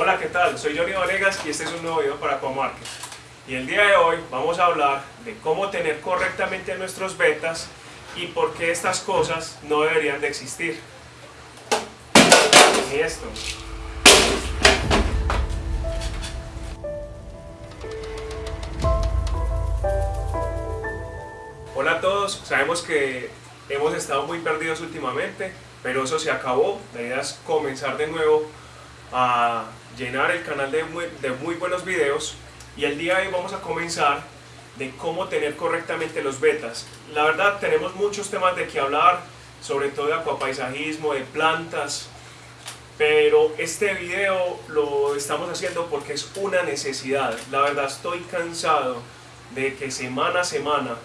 Hola, ¿qué tal? Soy Johnny Valegas y este es un nuevo video para Comarket. Y el día de hoy vamos a hablar de cómo tener correctamente nuestros betas y por qué estas cosas no deberían de existir. Y esto. Hola a todos, sabemos que hemos estado muy perdidos últimamente, pero eso se acabó. La idea es comenzar de nuevo a llenar el canal de muy, de muy buenos videos y el día de hoy vamos a comenzar de cómo tener correctamente los betas. La verdad tenemos muchos temas de que hablar, sobre todo de acuapaisajismo, de plantas, pero este video lo estamos haciendo porque es una necesidad. La verdad estoy cansado de que semana a semana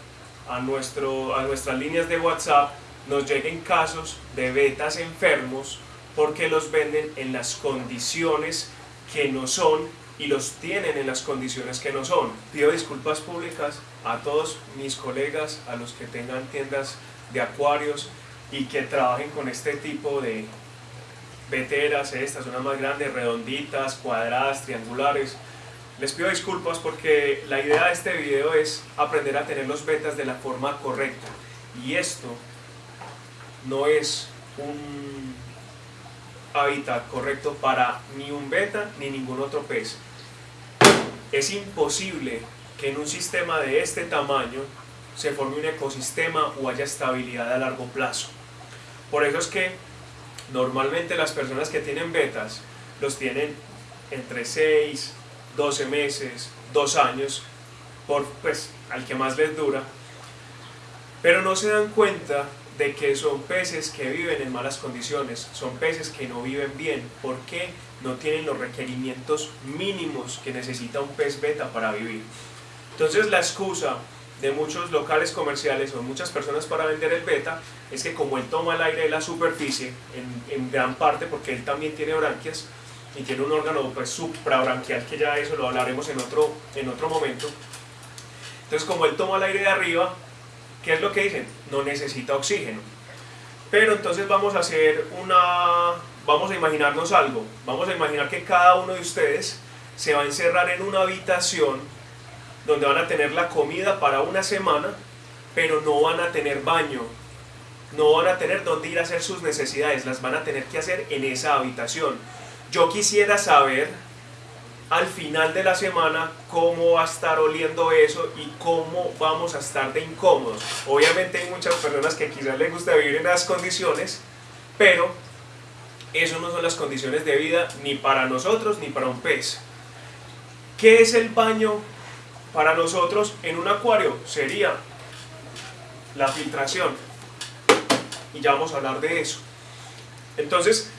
a, nuestro, a nuestras líneas de WhatsApp nos lleguen casos de betas enfermos porque los venden en las condiciones que no son y los tienen en las condiciones que no son. Pido disculpas públicas a todos mis colegas, a los que tengan tiendas de acuarios y que trabajen con este tipo de veteras, estas, unas más grandes, redonditas, cuadradas, triangulares. Les pido disculpas porque la idea de este video es aprender a tener los betas de la forma correcta. Y esto no es un hábitat correcto para ni un beta ni ningún otro pez. Es imposible que en un sistema de este tamaño se forme un ecosistema o haya estabilidad a largo plazo. Por eso es que normalmente las personas que tienen betas los tienen entre 6, 12 meses, 2 años, por, pues al que más les dura, pero no se dan cuenta de que son peces que viven en malas condiciones, son peces que no viven bien, porque no tienen los requerimientos mínimos que necesita un pez beta para vivir. Entonces la excusa de muchos locales comerciales o muchas personas para vender el beta es que como él toma el aire de la superficie, en, gran parte porque él también tiene branquias y tiene un órgano pues, suprabranquial que ya eso lo hablaremos en otro, en otro momento, entonces como él toma el aire de arriba, ¿Qué es lo que dicen? No necesita oxígeno. Pero entonces vamos a hacer una... Vamos a imaginarnos algo. Vamos a imaginar que cada uno de ustedes se va a encerrar en una habitación donde van a tener la comida para una semana, pero no van a tener baño. No van a tener dónde ir a hacer sus necesidades. Las van a tener que hacer en esa habitación. Yo quisiera saber al final de la semana cómo va a estar oliendo eso y cómo vamos a estar de incómodos. Obviamente hay muchas personas que quizás les gusta vivir en las condiciones, pero eso no son las condiciones de vida ni para nosotros ni para un pez. ¿Qué es el baño para nosotros en un acuario? Sería la filtración. Y ya vamos a hablar de eso. Entonces,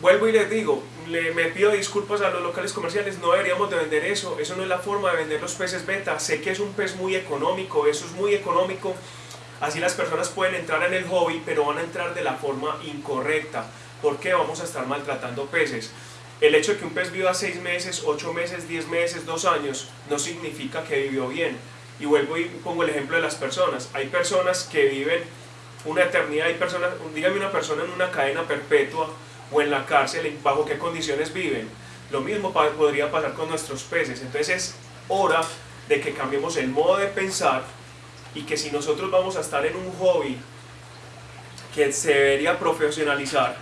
vuelvo y les digo, le, me pido disculpas a los locales comerciales, no deberíamos de vender eso, eso no es la forma de vender los peces beta, sé que es un pez muy económico, eso es muy económico, así las personas pueden entrar en el hobby, pero van a entrar de la forma incorrecta, porque vamos a estar maltratando peces. El hecho de que un pez viva 6 meses, 8 meses, 10 meses, 2 años, no significa que vivió bien. Y vuelvo y pongo el ejemplo de las personas. Hay personas que viven una eternidad, hay personas, dígame una persona en una cadena perpetua, o en la cárcel, bajo qué condiciones viven. Lo mismo podría pasar con nuestros peces. Entonces es hora de que cambiemos el modo de pensar y que si nosotros vamos a estar en un hobby que se debería profesionalizar,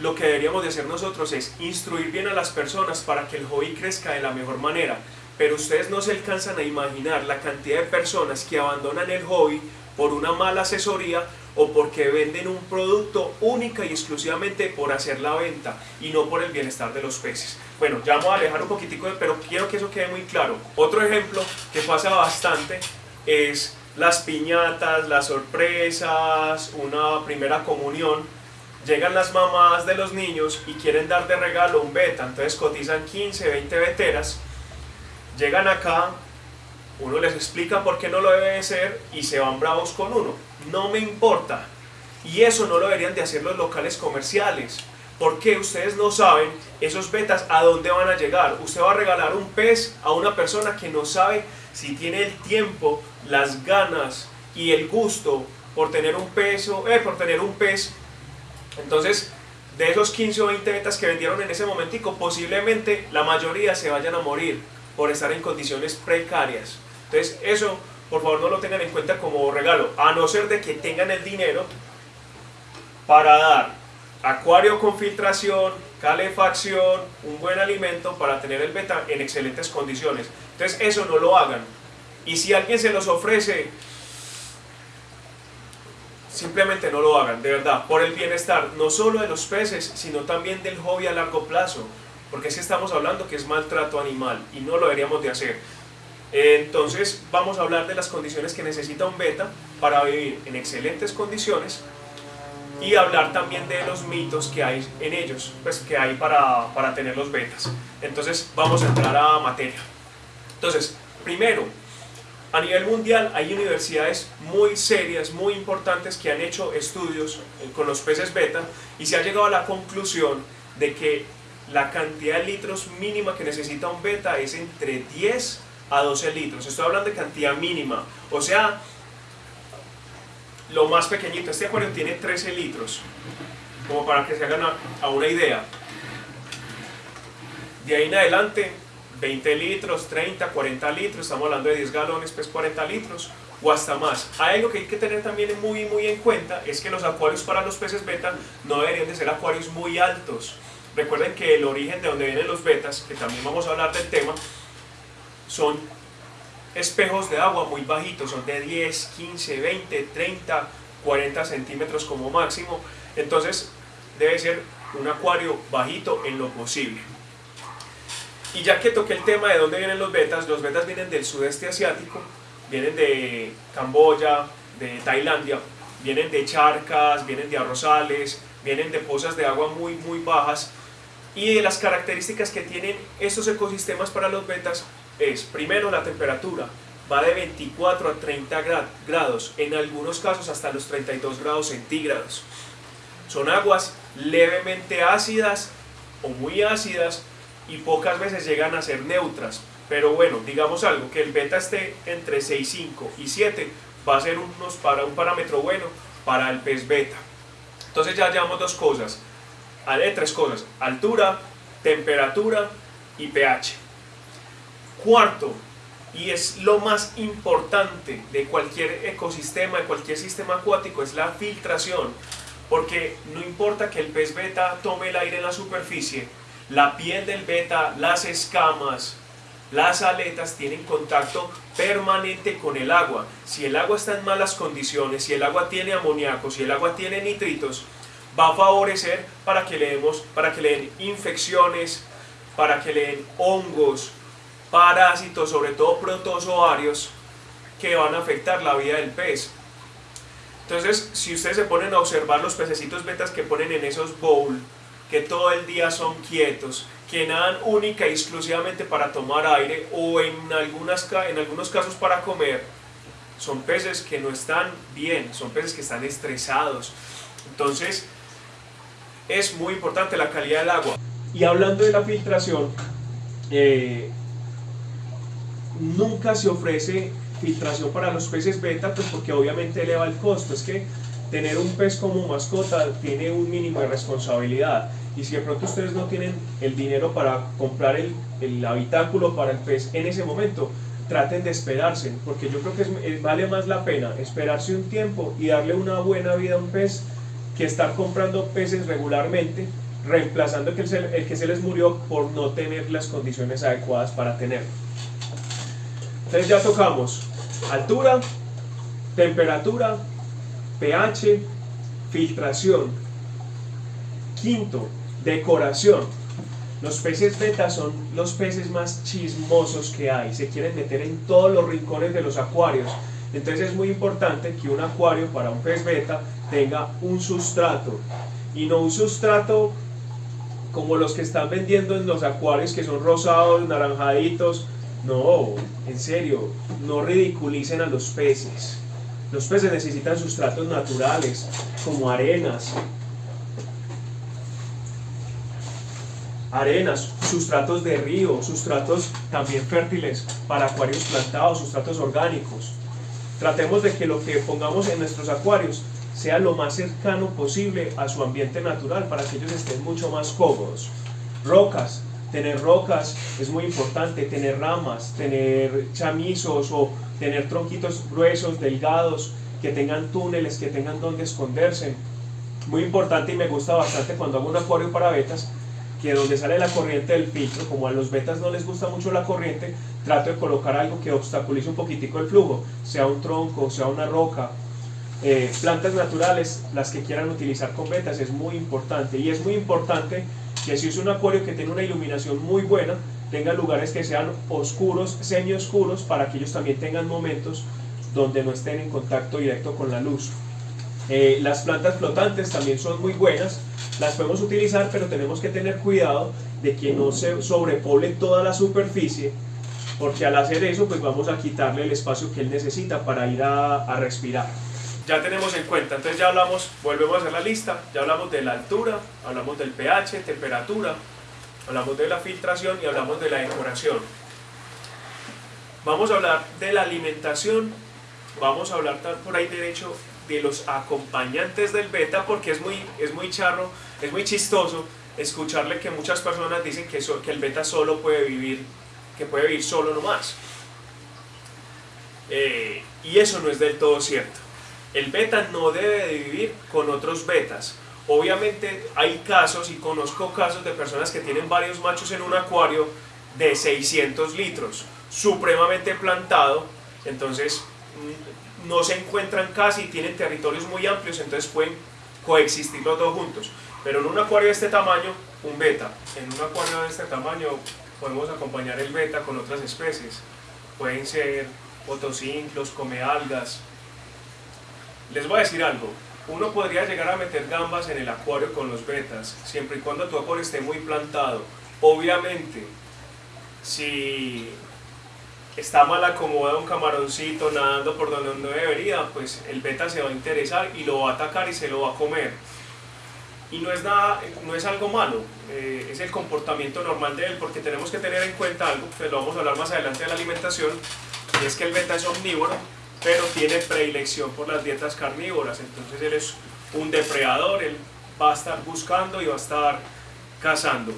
lo que deberíamos de hacer nosotros es instruir bien a las personas para que el hobby crezca de la mejor manera. Pero ustedes no se alcanzan a imaginar la cantidad de personas que abandonan el hobby por una mala asesoría o porque venden un producto única y exclusivamente por hacer la venta y no por el bienestar de los peces. Bueno, ya vamos a alejar un poquitico, pero quiero que eso quede muy claro. Otro ejemplo que pasa bastante es las piñatas, las sorpresas, una primera comunión. Llegan las mamás de los niños y quieren dar de regalo un beta, entonces cotizan 15, 20 veteras. Llegan acá, uno les explica por qué no lo debe ser y se van bravos con uno. No me importa. Y eso no lo deberían de hacer los locales comerciales. Porque ustedes no saben esos betas a dónde van a llegar. Usted va a regalar un pez a una persona que no sabe si tiene el tiempo, las ganas y el gusto por tener un peso, eh, por tener un pez. Entonces, de esos 15 o 20 betas que vendieron en ese momentico, posiblemente la mayoría se vayan a morir por estar en condiciones precarias. Entonces eso, por favor, no lo tengan en cuenta como regalo, a no ser de que tengan el dinero para dar acuario con filtración, calefacción, un buen alimento para tener el beta en excelentes condiciones. Entonces eso no lo hagan. Y si alguien se los ofrece, simplemente no lo hagan, de verdad, por el bienestar no solo de los peces, sino también del hobby a largo plazo, porque si estamos hablando que es maltrato animal y no lo deberíamos de hacer. Entonces vamos a hablar de las condiciones que necesita un beta para vivir en excelentes condiciones y hablar también de los mitos que hay en ellos, pues que hay para, para tener los betas. Entonces vamos a entrar a materia. Entonces, primero, a nivel mundial hay universidades muy serias, muy importantes que han hecho estudios con los peces beta y se ha llegado a la conclusión de que la cantidad de litros mínima que necesita un beta es entre 10 a 12 litros. Estoy hablando de cantidad mínima, o sea, lo más pequeñito. Este acuario tiene 13 litros, como para que se hagan a una idea. De ahí en adelante 20 litros, 30, 40 litros, estamos hablando de 10 galones, pues 40 litros o hasta más. Hay algo que hay que tener también muy, muy en cuenta, es que los acuarios para los peces beta no deberían de ser acuarios muy altos. Recuerden que el origen de donde vienen los betas, que también vamos a hablar del tema, son espejos de agua muy bajitos, son de 10, 15, 20, 30, 40 centímetros como máximo. Entonces debe ser un acuario bajito en lo posible. Y ya que toqué el tema de dónde vienen los betas, los betas vienen del sudeste asiático, vienen de Camboya, de Tailandia, vienen de charcas, vienen de arrozales, vienen de pozas de agua muy muy bajas y de las características que tienen estos ecosistemas para los betas es primero la temperatura, va de 24 a 30 grados, en algunos casos hasta los 32 grados centígrados. Son aguas levemente ácidas o muy ácidas y pocas veces llegan a ser neutras. Pero bueno, digamos algo, que el beta esté entre 6,5 y 7 va a ser unos para un parámetro bueno para el pez beta. Entonces ya llevamos dos cosas, de tres cosas, altura, temperatura y pH. Cuarto, y es lo más importante de cualquier ecosistema, de cualquier sistema acuático, es la filtración. Porque no importa que el pez beta tome el aire en la superficie, la piel del beta, las escamas, las aletas tienen contacto permanente con el agua. Si el agua está en malas condiciones, si el agua tiene amoníaco, si el agua tiene nitritos, va a favorecer para que le, demos, para que le den infecciones, para que le den hongos, parásitos, sobre todo protozoarios, que van a afectar la vida del pez. Entonces, si ustedes se ponen a observar los pececitos betas que ponen en esos bowls, que todo el día son quietos, que nadan única y exclusivamente para tomar aire o en, algunas, en algunos casos para comer, son peces que no están bien, son peces que están estresados. Entonces, es muy importante la calidad del agua. Y hablando de la filtración, eh, nunca se ofrece filtración para los peces beta, pues porque obviamente eleva el costo. Es que tener un pez como mascota tiene un mínimo de responsabilidad. Y si de pronto ustedes no tienen el dinero para comprar el, el habitáculo para el pez en ese momento, traten de esperarse, porque yo creo que vale más la pena esperarse un tiempo y darle una buena vida a un pez que estar comprando peces regularmente, reemplazando el que se, el que se les murió por no tener las condiciones adecuadas para tenerlo. Entonces ya tocamos altura, temperatura, pH, filtración. Quinto, decoración. Los peces beta son los peces más chismosos que hay, se quieren meter en todos los rincones de los acuarios. Entonces es muy importante que un acuario para un pez beta tenga un sustrato y no un sustrato como los que están vendiendo en los acuarios que son rosados, naranjaditos. No, en serio, no ridiculicen a los peces. Los peces necesitan sustratos naturales, como arenas, arenas, sustratos de río, sustratos también fértiles para acuarios plantados, sustratos orgánicos. Tratemos de que lo que pongamos en nuestros acuarios sea lo más cercano posible a su ambiente natural para que ellos estén mucho más cómodos. Rocas, tener rocas es muy importante, tener ramas, tener chamizos o tener tronquitos gruesos, delgados, que tengan túneles, que tengan donde esconderse. Muy importante y me gusta bastante cuando hago un acuario para betas, que donde sale la corriente del filtro, como a los betas no les gusta mucho la corriente, trato de colocar algo que obstaculice un poquitico el flujo, sea un tronco, sea una roca, eh, plantas naturales, las que quieran utilizar con betas, es muy importante. Y es muy importante que si es un acuario que tiene una iluminación muy buena, tenga lugares que sean oscuros, semi-oscuros, para que ellos también tengan momentos donde no estén en contacto directo con la luz. Eh, las plantas flotantes también son muy buenas, las podemos utilizar, pero tenemos que tener cuidado de que no se sobrepoble toda la superficie, porque al hacer eso, pues vamos a quitarle el espacio que él necesita para ir a respirar ya tenemos en cuenta, entonces ya hablamos, volvemos a hacer la lista, ya hablamos de la altura, hablamos del pH, temperatura, hablamos de la filtración y hablamos de la decoración. Vamos a hablar de la alimentación, vamos a hablar por ahí derecho de los acompañantes del beta porque es muy, es muy charro, es muy chistoso escucharle que muchas personas dicen que, el beta solo puede vivir, que puede vivir solo nomás. Eh, y eso no es del todo cierto. El beta no debe de vivir con otros betas. Obviamente hay casos, y conozco casos de personas que tienen varios machos en un acuario de 600 litros, supremamente plantado, entonces mm, no se encuentran casi, tienen territorios muy amplios, entonces pueden coexistir los dos juntos. Pero en un acuario de este tamaño, un beta. En un acuario de este tamaño podemos acompañar el beta con otras especies. Pueden ser otocinclos, come algas, les voy a decir algo, uno podría llegar a meter gambas en el acuario con los betas, siempre y cuando tu acuario esté muy plantado. Obviamente, si está mal acomodado un camaroncito nadando por donde no debería, pues el beta se va a interesar y lo va a atacar y se lo va a comer. Y no es, nada, no es algo malo, eh, es el comportamiento normal de él, porque tenemos que tener en cuenta algo, que lo vamos a hablar más adelante de la alimentación, y es que el beta es omnívoro, pero tiene predilección por las dietas carnívoras, entonces él es un depredador, él va a estar buscando y va a estar cazando.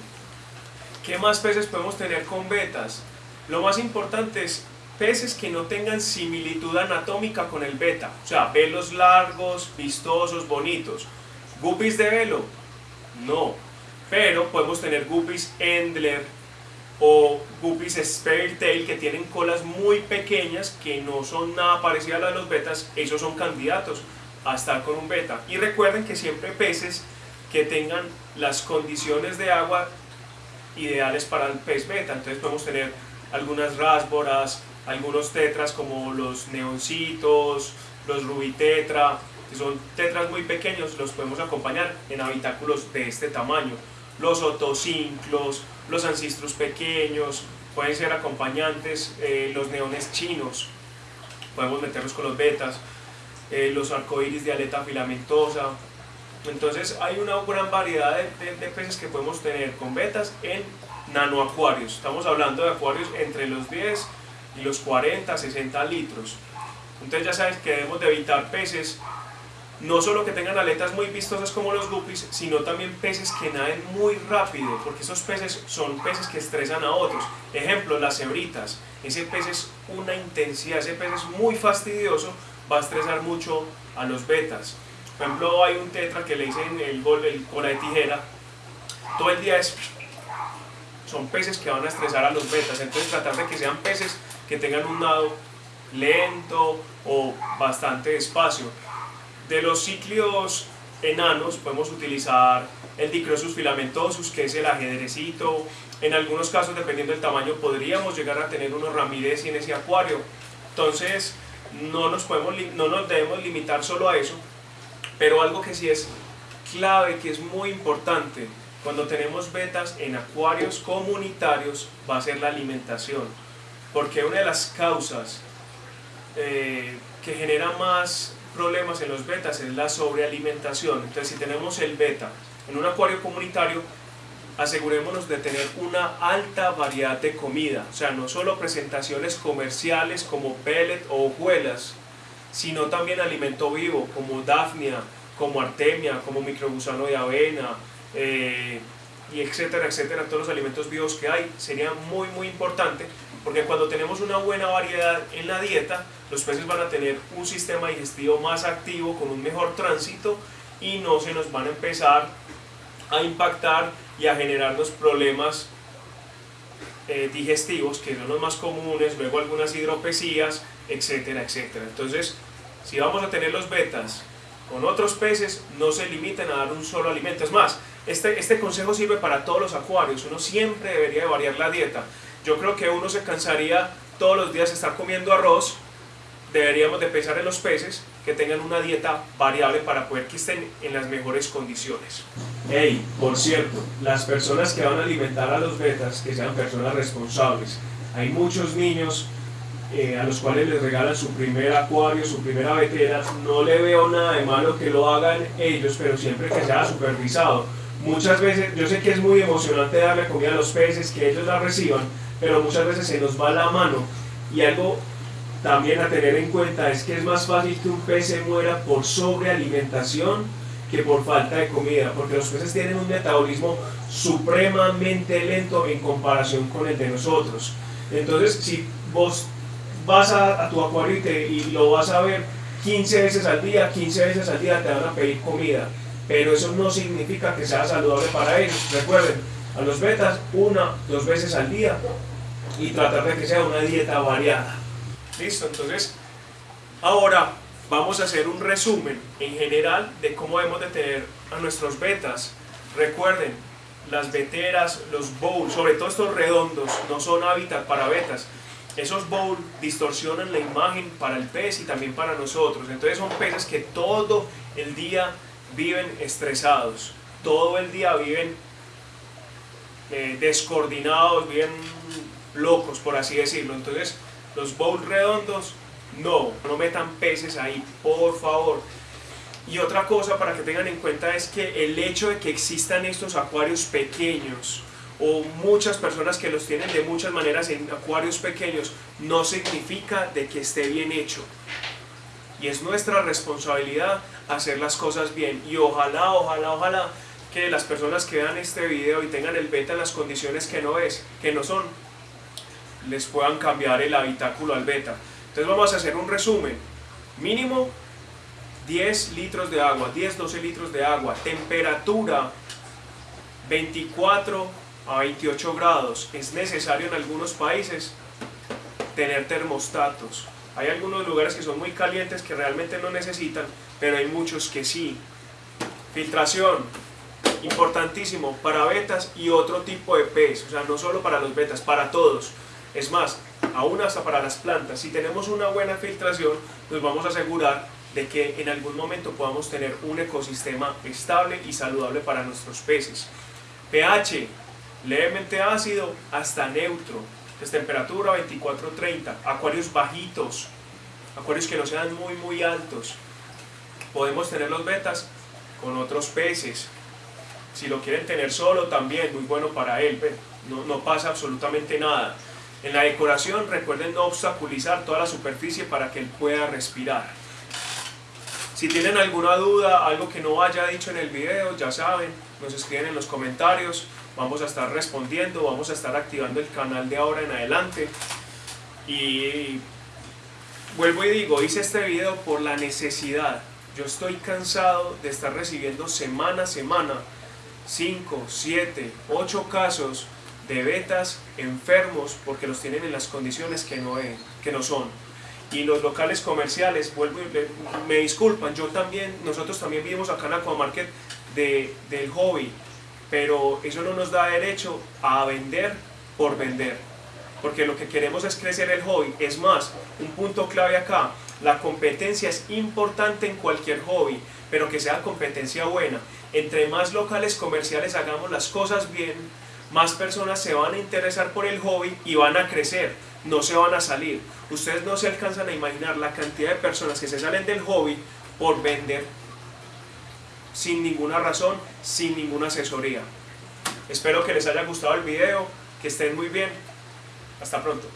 ¿Qué más peces podemos tener con betas? Lo más importante es peces que no tengan similitud anatómica con el beta, o sea, velos largos, vistosos, bonitos. ¿Guppies de velo? No, pero podemos tener guppies Endler, o guppies spare tail que tienen colas muy pequeñas que no son nada parecidas a las de los betas, esos son candidatos a estar con un beta. Y recuerden que siempre peces que tengan las condiciones de agua ideales para el pez beta, entonces podemos tener algunas rásboras, algunos tetras como los neoncitos, los rubitetra, que son tetras muy pequeños, los podemos acompañar en habitáculos de este tamaño. Los otocinclos, los ancestros pequeños, pueden ser acompañantes, eh, los neones chinos, podemos meterlos con los betas, eh, los arcoíris de aleta filamentosa. Entonces hay una gran variedad de, peces que podemos tener con betas en nanoacuarios. Estamos hablando de acuarios entre los 10 y los 40, 60 litros. Entonces ya sabes que debemos de evitar peces no solo que tengan aletas muy vistosas como los guppies, sino también peces que naden muy rápido, porque esos peces son peces que estresan a otros. Ejemplo, las cebritas. Ese pez es una intensidad, ese pez es muy fastidioso, va a estresar mucho a los betas. Por ejemplo, hay un tetra que le dicen el gol, el cola de tijera. Todo el día es... Son peces que van a estresar a los betas, entonces tratar de que sean peces que tengan un nado lento o bastante despacio de los cíclidos enanos podemos utilizar el Dicrosus filamentosus, que es el ajedrecito. En algunos casos, dependiendo del tamaño, podríamos llegar a tener unos ramírez en ese acuario. Entonces, no nos, podemos, no nos debemos limitar solo a eso, pero algo que sí es clave, que es muy importante, cuando tenemos betas en acuarios comunitarios, va a ser la alimentación. Porque una de las causas eh, que genera más problemas en los betas es la sobrealimentación. Entonces, si tenemos el beta en un acuario comunitario, asegurémonos de tener una alta variedad de comida. O sea, no solo presentaciones comerciales como pellet o hojuelas, sino también alimento vivo, como Daphnia, como Artemia, como microgusano de avena, eh, y etcétera, etcétera, todos los alimentos vivos que hay, sería muy, muy importante, porque cuando tenemos una buena variedad en la dieta, los peces van a tener un sistema digestivo más activo, con un mejor tránsito, y no se nos van a empezar a impactar y a generarnos problemas eh, digestivos, que son los más comunes, luego algunas hidropesías, etcétera, etcétera. Entonces, si vamos a tener los betas con otros peces, no se limiten a dar un solo alimento. Es más, este, este consejo sirve para todos los acuarios, uno siempre debería de variar la dieta. Yo creo que uno se cansaría todos los días de estar comiendo arroz, deberíamos de pensar en los peces que tengan una dieta variable para poder que estén en las mejores condiciones. Hey, por cierto, las personas que van a alimentar a los betas, que sean personas responsables. Hay muchos niños eh, a los cuales les regalan su primer acuario, su primera vetera. No le veo nada de malo que lo hagan ellos, pero siempre que sea supervisado. Muchas veces, yo sé que es muy emocionante darle comida a los peces, que ellos la reciban, pero muchas veces se nos va la mano. Y algo también a tener en cuenta es que es más fácil que un pez se muera por sobrealimentación que por falta de comida, porque los peces tienen un metabolismo supremamente lento en comparación con el de nosotros. Entonces, si vos vas a, tu acuario y, lo vas a ver 15 veces al día, 15 veces al día te van a pedir comida, pero eso no significa que sea saludable para ellos. Recuerden, a los betas una, dos veces al día y tratar de que sea una dieta variada. Listo, entonces ahora vamos a hacer un resumen en general de cómo debemos de tener a nuestros betas. Recuerden, las veteras, los bowls, sobre todo estos redondos, no son hábitat para betas. Esos bowls distorsionan la imagen para el pez y también para nosotros. Entonces son peces que todo el día viven estresados, todo el día viven eh, descoordinados, viven locos, por así decirlo. Entonces los bowls redondos, no, no metan peces ahí, por favor. Y otra cosa para que tengan en cuenta es que el hecho de que existan estos acuarios pequeños o muchas personas que los tienen de muchas maneras en acuarios pequeños no significa de que esté bien hecho. Y es nuestra responsabilidad hacer las cosas bien. Y ojalá, ojalá, ojalá que las personas que vean este video y tengan el beta en las condiciones que no es, que no son, les puedan cambiar el habitáculo al beta. Entonces vamos a hacer un resumen. Mínimo 10 litros de agua, 10-12 litros de agua. Temperatura 24 a 28 grados. Es necesario en algunos países tener termostatos. Hay algunos lugares que son muy calientes que realmente no necesitan, pero hay muchos que sí. Filtración, importantísimo para betas y otro tipo de pez, o sea, no solo para los betas, para todos. Es más, aún hasta para las plantas, si tenemos una buena filtración, nos vamos a asegurar de que en algún momento podamos tener un ecosistema estable y saludable para nuestros peces. pH, levemente ácido hasta neutro, es temperatura 24-30, acuarios bajitos, acuarios que no sean muy muy altos. Podemos tener los betas con otros peces, si lo quieren tener solo también, muy bueno para él, no, no pasa absolutamente nada. En la decoración recuerden no obstaculizar toda la superficie para que él pueda respirar. Si tienen alguna duda, algo que no haya dicho en el video, ya saben, nos escriben en los comentarios, vamos a estar respondiendo, vamos a estar activando el canal de ahora en adelante. Y vuelvo y digo, hice este video por la necesidad. Yo estoy cansado de estar recibiendo semana a semana 5, 7, 8 casos de betas enfermos porque los tienen en las condiciones que no, que no son. Y los locales comerciales, vuelvo me disculpan, yo también, nosotros también vivimos acá en Aquamarket de, del hobby, pero eso no nos da derecho a vender por vender, porque lo que queremos es crecer el hobby. Es más, un punto clave acá, la competencia es importante en cualquier hobby, pero que sea competencia buena. Entre más locales comerciales hagamos las cosas bien, más personas se van a interesar por el hobby y van a crecer, no se van a salir. Ustedes no se alcanzan a imaginar la cantidad de personas que se salen del hobby por vender sin ninguna razón, sin ninguna asesoría. Espero que les haya gustado el video, que estén muy bien. Hasta pronto.